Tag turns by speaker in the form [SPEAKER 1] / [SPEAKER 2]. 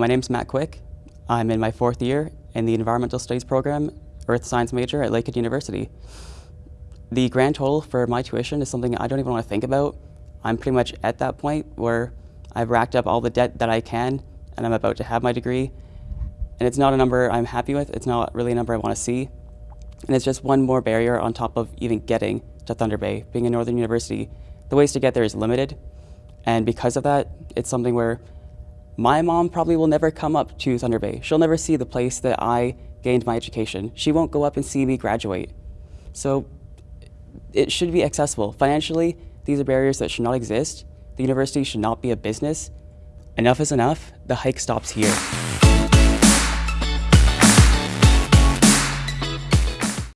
[SPEAKER 1] My name is Matt Quick. I'm in my fourth year in the Environmental Studies program, Earth Science major at Lakehead University. The grand total for my tuition is something I don't even want to think about. I'm pretty much at that point where I've racked up all the debt that I can and I'm about to have my degree. And it's not a number I'm happy with. It's not really a number I want to see. And it's just one more barrier on top of even getting to Thunder Bay. Being a Northern University, the ways to get there is limited. And because of that, it's something where my mom probably will never come up to Thunder Bay. She'll never see the place that I gained my education. She won't go up and see me graduate. So it should be accessible. Financially, these are barriers that should not exist. The university should not be a business. Enough is enough. The hike stops here.